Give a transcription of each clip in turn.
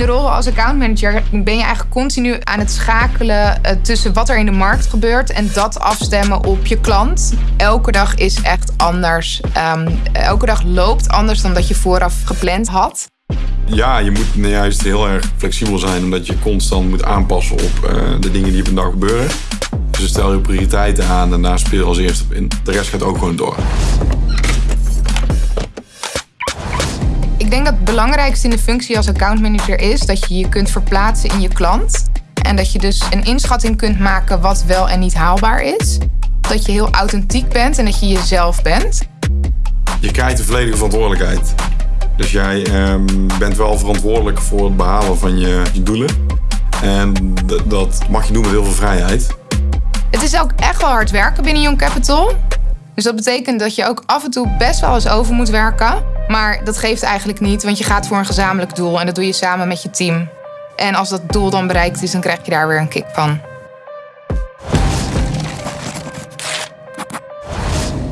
in de rol als accountmanager ben je eigenlijk continu aan het schakelen eh, tussen wat er in de markt gebeurt en dat afstemmen op je klant. Elke dag is echt anders. Ehm, elke dag loopt anders dan dat je vooraf gepland had. Ja, je moet nou juist heel erg flexibel zijn, omdat je constant moet aanpassen op uh, de dingen die op een dag gebeuren. Dus stel je prioriteiten aan en daar speel je als eerste op in. De rest gaat ook gewoon door. Ik denk dat het belangrijkste in de functie als accountmanager is dat je je kunt verplaatsen in je klant. En dat je dus een inschatting kunt maken wat wel en niet haalbaar is. Dat je heel authentiek bent en dat je jezelf bent. Je krijgt de volledige verantwoordelijkheid. Dus jij ehm, bent wel verantwoordelijk voor het behalen van je, je doelen. En dat mag je doen met heel veel vrijheid. Het is ook echt wel hard werken binnen Young Capital. Dus dat betekent dat je ook af en toe best wel eens over moet werken. Maar dat geeft eigenlijk niet, want je gaat voor een gezamenlijk doel en dat doe je samen met je team. En als dat doel dan bereikt is, dan krijg je daar weer een kick van.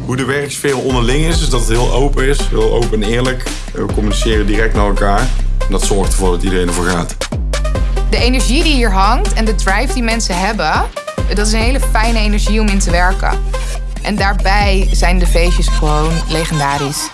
Hoe de werksfeer onderling is, is dat het heel open is, heel open en eerlijk. We communiceren direct naar elkaar. En dat zorgt ervoor dat iedereen ervoor gaat. De energie die hier hangt en de drive die mensen hebben, dat is een hele fijne energie om in te werken. En daarbij zijn de feestjes gewoon legendarisch.